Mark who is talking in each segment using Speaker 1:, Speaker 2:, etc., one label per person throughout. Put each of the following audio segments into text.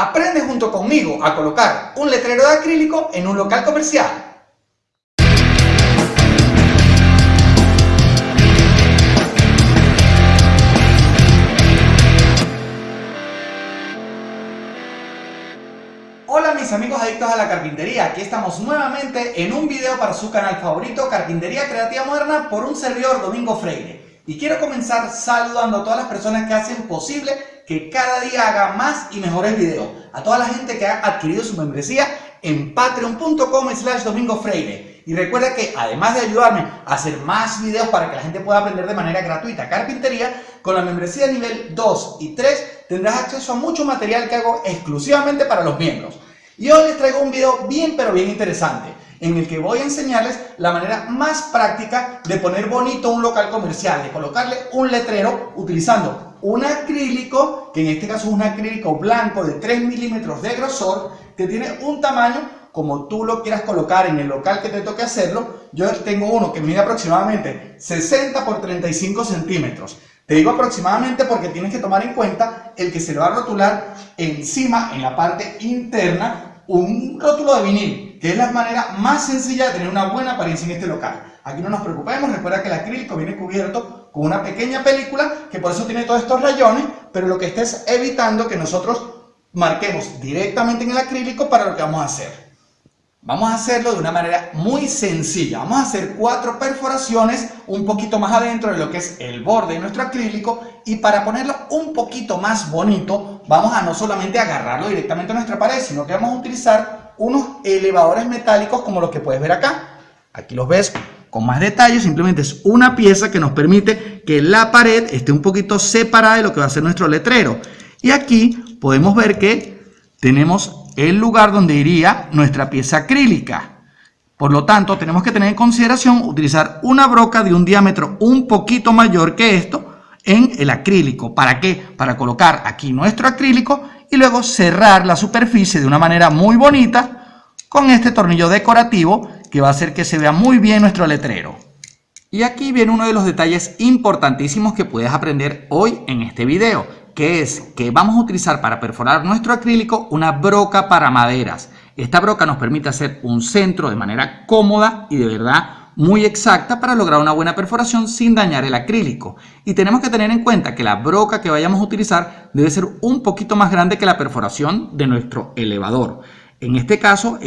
Speaker 1: Aprende junto conmigo a colocar un letrero de acrílico en un local comercial. Hola mis amigos adictos a la carpintería, aquí estamos nuevamente en un video para su canal favorito Carpintería Creativa Moderna por un servidor Domingo Freire. Y quiero comenzar saludando a todas las personas que hacen posible que cada día haga más y mejores videos. A toda la gente que ha adquirido su membresía en patreon.com slash Domingo Freire. Y recuerda que además de ayudarme a hacer más videos para que la gente pueda aprender de manera gratuita carpintería, con la membresía nivel 2 y 3 tendrás acceso a mucho material que hago exclusivamente para los miembros. Y hoy les traigo un video bien pero bien interesante en el que voy a enseñarles la manera más práctica de poner bonito un local comercial, de colocarle un letrero utilizando un acrílico, que en este caso es un acrílico blanco de 3 milímetros de grosor, que tiene un tamaño como tú lo quieras colocar en el local que te toque hacerlo. Yo tengo uno que mide aproximadamente 60 por 35 centímetros. Te digo aproximadamente porque tienes que tomar en cuenta el que se le va a rotular encima, en la parte interna, un rótulo de vinil, que es la manera más sencilla de tener una buena apariencia en este local. Aquí no nos preocupemos, recuerda que el acrílico viene cubierto con una pequeña película, que por eso tiene todos estos rayones, pero lo que está es evitando que nosotros marquemos directamente en el acrílico para lo que vamos a hacer. Vamos a hacerlo de una manera muy sencilla. Vamos a hacer cuatro perforaciones un poquito más adentro de lo que es el borde de nuestro acrílico y para ponerlo un poquito más bonito vamos a no solamente agarrarlo directamente a nuestra pared, sino que vamos a utilizar unos elevadores metálicos como los que puedes ver acá. Aquí los ves con más detalle, simplemente es una pieza que nos permite que la pared esté un poquito separada de lo que va a ser nuestro letrero. Y aquí podemos ver que tenemos el lugar donde iría nuestra pieza acrílica. Por lo tanto, tenemos que tener en consideración utilizar una broca de un diámetro un poquito mayor que esto en el acrílico. ¿Para qué? Para colocar aquí nuestro acrílico y luego cerrar la superficie de una manera muy bonita con este tornillo decorativo que va a hacer que se vea muy bien nuestro letrero. Y aquí viene uno de los detalles importantísimos que puedes aprender hoy en este video que es que vamos a utilizar para perforar nuestro acrílico una broca para maderas. Esta broca nos permite hacer un centro de manera cómoda y de verdad muy exacta para lograr una buena perforación sin dañar el acrílico. Y tenemos que tener en cuenta que la broca que vayamos a utilizar debe ser un poquito más grande que la perforación de nuestro elevador. En este caso,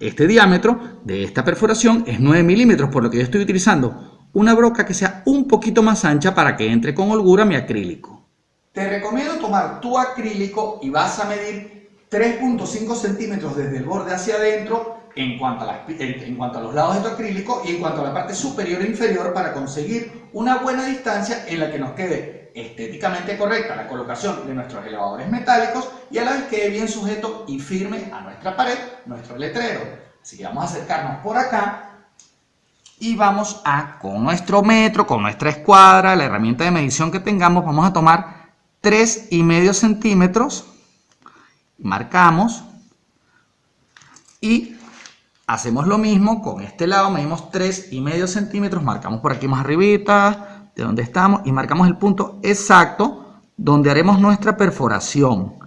Speaker 1: este diámetro de esta perforación es 9 milímetros, por lo que yo estoy utilizando una broca que sea un poquito más ancha para que entre con holgura mi acrílico. Te recomiendo tomar tu acrílico y vas a medir 3.5 centímetros desde el borde hacia adentro en cuanto, a en cuanto a los lados de tu acrílico y en cuanto a la parte superior e inferior para conseguir una buena distancia en la que nos quede estéticamente correcta la colocación de nuestros elevadores metálicos y a la vez quede bien sujeto y firme a nuestra pared, nuestro letrero. Así que vamos a acercarnos por acá y vamos a, con nuestro metro, con nuestra escuadra, la herramienta de medición que tengamos, vamos a tomar 3 y medio centímetros, marcamos y hacemos lo mismo con este lado, medimos 3 y medio centímetros, marcamos por aquí más arribita, de donde estamos, y marcamos el punto exacto donde haremos nuestra perforación.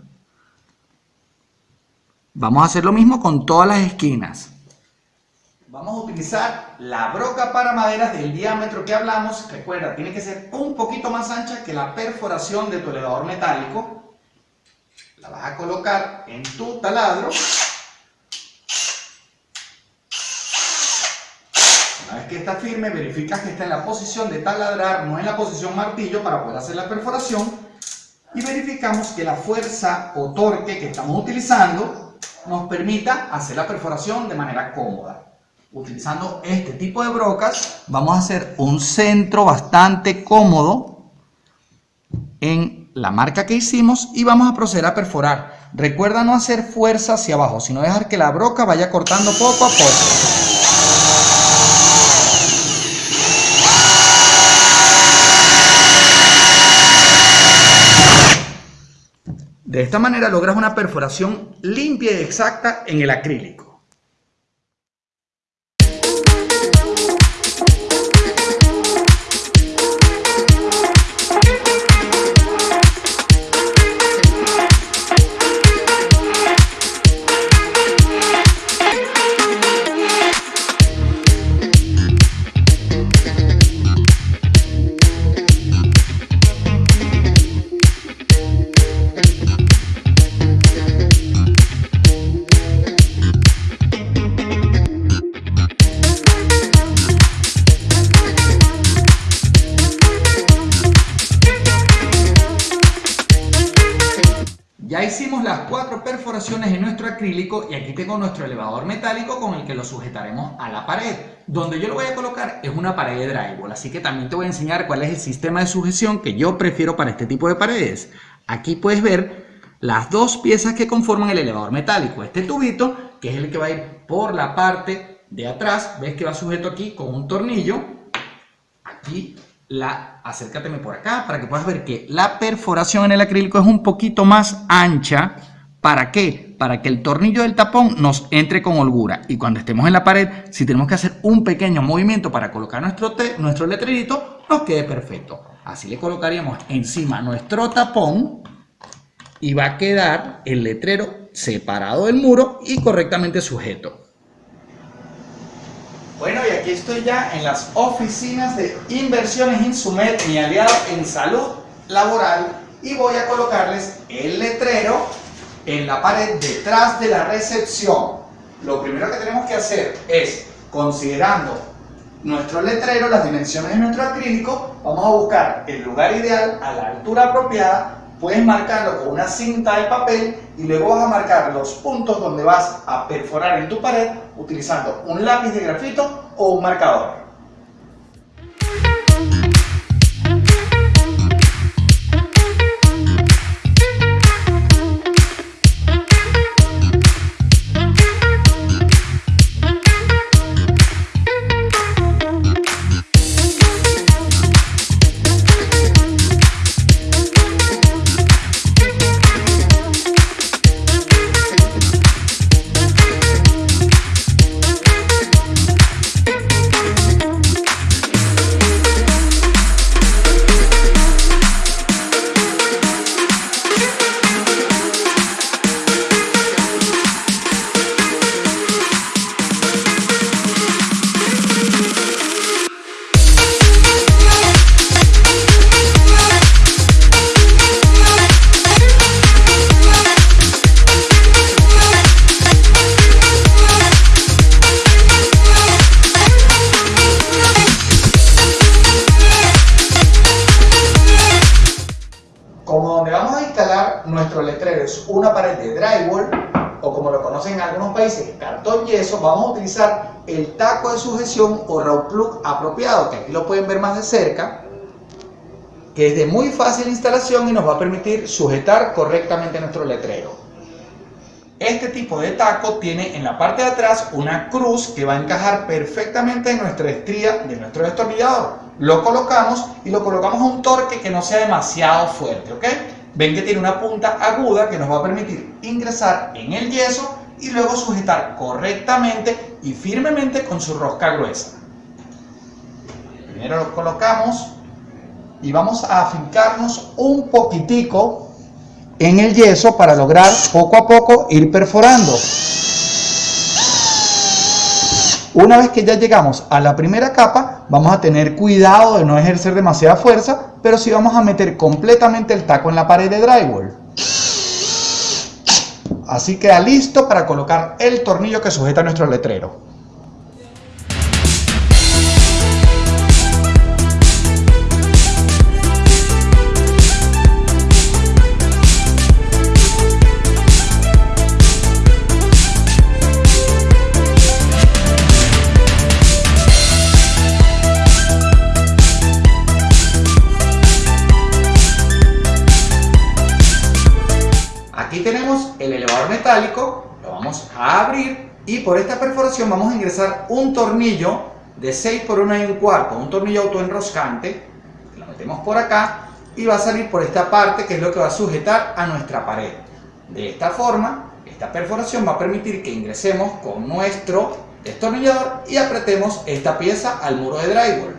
Speaker 1: Vamos a hacer lo mismo con todas las esquinas. Vamos a utilizar la broca para maderas del diámetro que hablamos. Recuerda, tiene que ser un poquito más ancha que la perforación de tu elevador metálico. La vas a colocar en tu taladro. Una vez que está firme, verificas que está en la posición de taladrar, no en la posición martillo para poder hacer la perforación. Y verificamos que la fuerza o torque que estamos utilizando nos permita hacer la perforación de manera cómoda. Utilizando este tipo de brocas vamos a hacer un centro bastante cómodo en la marca que hicimos y vamos a proceder a perforar. Recuerda no hacer fuerza hacia abajo, sino dejar que la broca vaya cortando poco a poco. De esta manera logras una perforación limpia y exacta en el acrílico. Hicimos las cuatro perforaciones en nuestro acrílico y aquí tengo nuestro elevador metálico con el que lo sujetaremos a la pared. Donde yo lo voy a colocar es una pared de drywall, así que también te voy a enseñar cuál es el sistema de sujeción que yo prefiero para este tipo de paredes. Aquí puedes ver las dos piezas que conforman el elevador metálico. Este tubito, que es el que va a ir por la parte de atrás, ves que va sujeto aquí con un tornillo. Aquí la, acércateme por acá para que puedas ver que la perforación en el acrílico es un poquito más ancha. ¿Para qué? Para que el tornillo del tapón nos entre con holgura. Y cuando estemos en la pared, si tenemos que hacer un pequeño movimiento para colocar nuestro, nuestro letrerito, nos quede perfecto. Así le colocaríamos encima nuestro tapón y va a quedar el letrero separado del muro y correctamente sujeto. Aquí estoy ya en las oficinas de Inversiones Insumet, mi aliado en salud laboral, y voy a colocarles el letrero en la pared detrás de la recepción. Lo primero que tenemos que hacer es, considerando nuestro letrero, las dimensiones de nuestro acrílico, vamos a buscar el lugar ideal a la altura apropiada puedes marcarlo con una cinta de papel y luego vas a marcar los puntos donde vas a perforar en tu pared utilizando un lápiz de grafito o un marcador. Una pared de drywall, o como lo conocen en algunos países, cartón yeso, vamos a utilizar el taco de sujeción o raw plug apropiado, que aquí lo pueden ver más de cerca, que es de muy fácil instalación y nos va a permitir sujetar correctamente nuestro letrero. Este tipo de taco tiene en la parte de atrás una cruz que va a encajar perfectamente en nuestra estría de nuestro destornillador. Lo colocamos y lo colocamos a un torque que no sea demasiado fuerte, ¿ok? Ven que tiene una punta aguda que nos va a permitir ingresar en el yeso y luego sujetar correctamente y firmemente con su rosca gruesa. Primero lo colocamos y vamos a afincarnos un poquitico en el yeso para lograr poco a poco ir perforando. Una vez que ya llegamos a la primera capa, vamos a tener cuidado de no ejercer demasiada fuerza, pero sí vamos a meter completamente el taco en la pared de drywall. Así queda listo para colocar el tornillo que sujeta nuestro letrero. Y por esta perforación vamos a ingresar un tornillo de 6 por 1 y un cuarto, un tornillo autoenroscante, lo metemos por acá y va a salir por esta parte que es lo que va a sujetar a nuestra pared. De esta forma, esta perforación va a permitir que ingresemos con nuestro destornillador y apretemos esta pieza al muro de drywall.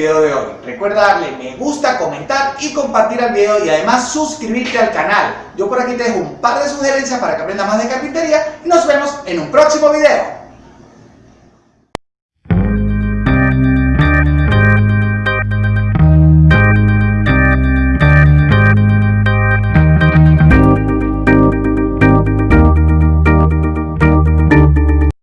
Speaker 1: Video de hoy. Recuerda darle me gusta, comentar y compartir el video y además suscribirte al canal. Yo por aquí te dejo un par de sugerencias para que aprendas más de carpintería y nos vemos en un próximo video.